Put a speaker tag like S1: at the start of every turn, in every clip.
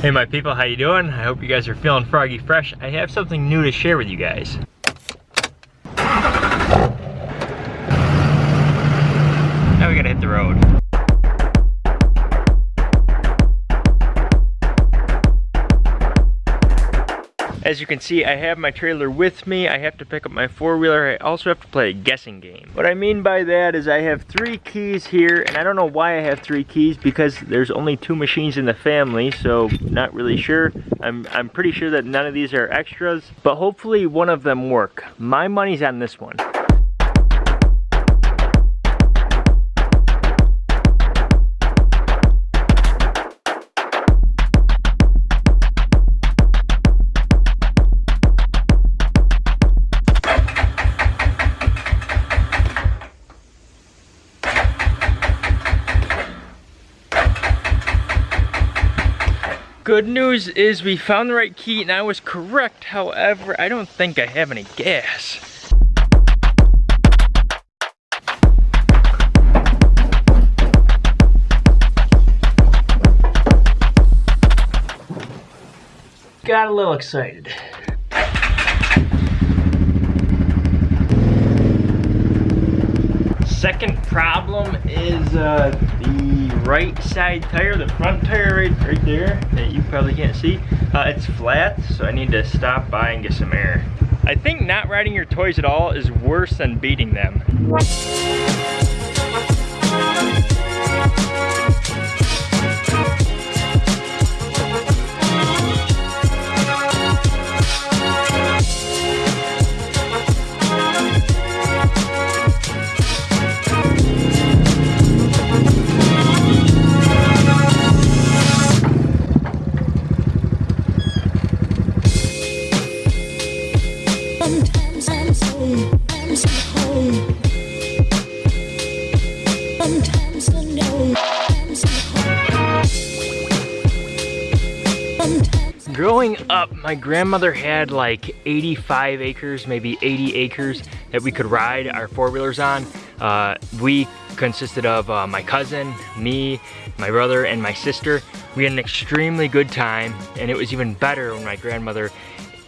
S1: Hey my people, how you doing? I hope you guys are feeling froggy fresh. I have something new to share with you guys. Now we gotta hit the road. As you can see, I have my trailer with me. I have to pick up my four-wheeler. I also have to play a guessing game. What I mean by that is I have three keys here, and I don't know why I have three keys because there's only two machines in the family, so not really sure. I'm, I'm pretty sure that none of these are extras, but hopefully one of them work. My money's on this one. Good news is we found the right key and I was correct. However, I don't think I have any gas. Got a little excited. Second problem is uh, the right side tire, the front tire right, right there that you probably can't see. Uh, it's flat, so I need to stop by and get some air. I think not riding your toys at all is worse than beating them. Growing up, my grandmother had like 85 acres, maybe 80 acres that we could ride our four-wheelers on. Uh, we consisted of uh, my cousin, me, my brother, and my sister. We had an extremely good time, and it was even better when my grandmother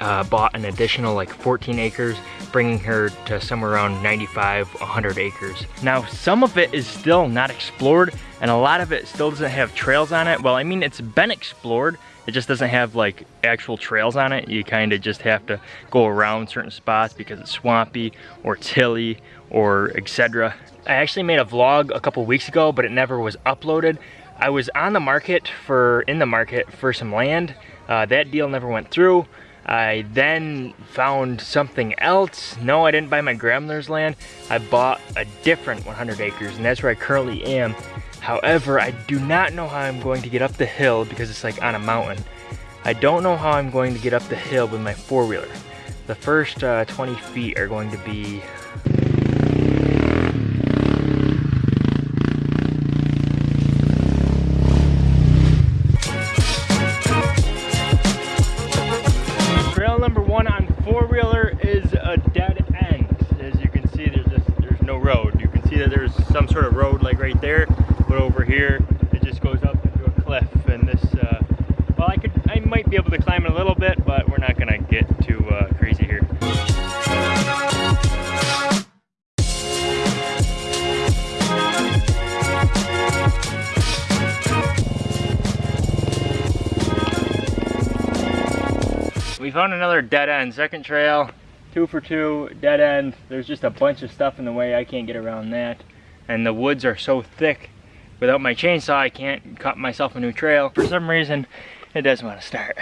S1: uh, bought an additional like 14 acres, bringing her to somewhere around 95, 100 acres. Now, some of it is still not explored, and a lot of it still doesn't have trails on it. Well, I mean, it's been explored, it just doesn't have like actual trails on it. You kind of just have to go around certain spots because it's swampy or it's hilly or etc. I actually made a vlog a couple weeks ago, but it never was uploaded. I was on the market for, in the market for some land. Uh, that deal never went through. I then found something else. No, I didn't buy my grandmother's land. I bought a different 100 acres and that's where I currently am. However, I do not know how I'm going to get up the hill because it's like on a mountain. I don't know how I'm going to get up the hill with my four-wheeler. The first uh, 20 feet are going to be here, it just goes up into a cliff and this, uh, well I could, I might be able to climb it a little bit, but we're not gonna get too uh, crazy here. We found another dead end, second trail, two for two, dead end. There's just a bunch of stuff in the way, I can't get around that. And the woods are so thick without my chainsaw, I can't cut myself a new trail. For some reason, it doesn't want to start.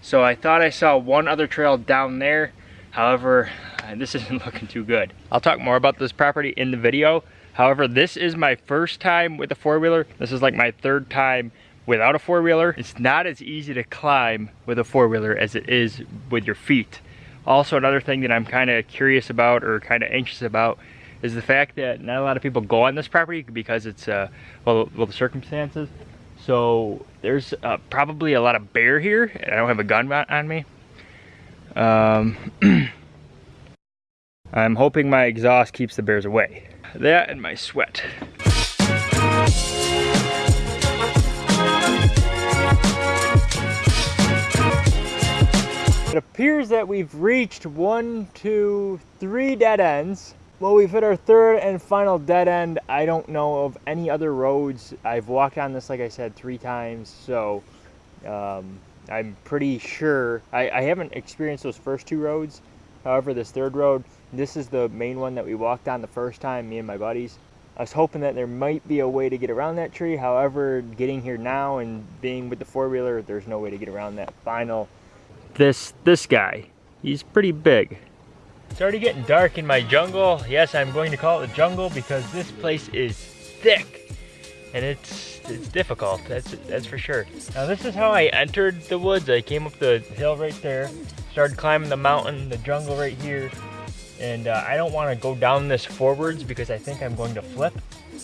S1: So I thought I saw one other trail down there. However, uh, this isn't looking too good. I'll talk more about this property in the video. However, this is my first time with a four-wheeler. This is like my third time without a four-wheeler. It's not as easy to climb with a four-wheeler as it is with your feet. Also, another thing that I'm kind of curious about or kind of anxious about is the fact that not a lot of people go on this property because it's, uh, well, well, the circumstances. So there's uh, probably a lot of bear here. And I don't have a gun on me. Um, I'm hoping my exhaust keeps the bears away. That and my sweat. Appears that we've reached one, two, three dead ends. Well, we've hit our third and final dead end. I don't know of any other roads. I've walked on this, like I said, three times, so um, I'm pretty sure. I, I haven't experienced those first two roads. However, this third road, this is the main one that we walked on the first time, me and my buddies. I was hoping that there might be a way to get around that tree. However, getting here now and being with the four-wheeler, there's no way to get around that final. This, this guy, he's pretty big. It's already getting dark in my jungle. Yes, I'm going to call it a jungle because this place is thick and it's it's difficult. That's that's for sure. Now this is how I entered the woods. I came up the hill right there, started climbing the mountain, the jungle right here, and uh, I don't want to go down this forwards because I think I'm going to flip.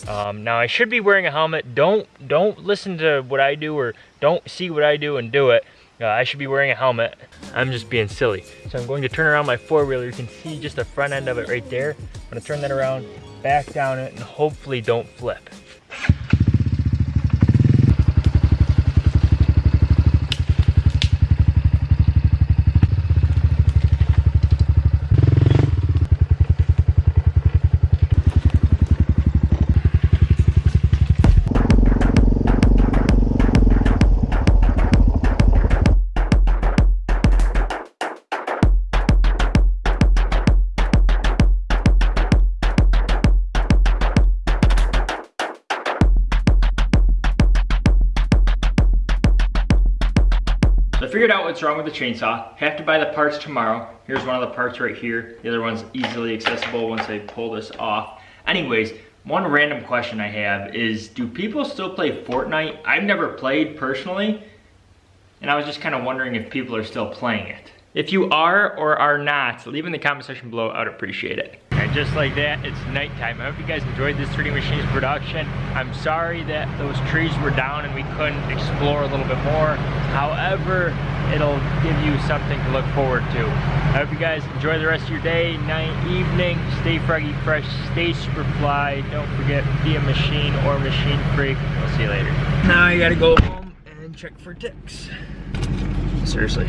S1: Um, now I should be wearing a helmet. Don't don't listen to what I do or don't see what I do and do it. Uh, I should be wearing a helmet. I'm just being silly. So I'm going to turn around my four-wheeler. You can see just the front end of it right there. I'm gonna turn that around, back down it, and hopefully don't flip. Figured out what's wrong with the chainsaw. Have to buy the parts tomorrow. Here's one of the parts right here. The other one's easily accessible once I pull this off. Anyways, one random question I have is, do people still play Fortnite? I've never played personally, and I was just kind of wondering if people are still playing it. If you are or are not, leave in the comment section below, I would appreciate it. Just like that, it's nighttime. I hope you guys enjoyed this 3D Machines production. I'm sorry that those trees were down and we couldn't explore a little bit more. However, it'll give you something to look forward to. I hope you guys enjoy the rest of your day, night, evening. Stay froggy fresh, stay super fly. Don't forget, be a machine or machine freak. We'll see you later. Now I gotta go home and check for ticks. Seriously.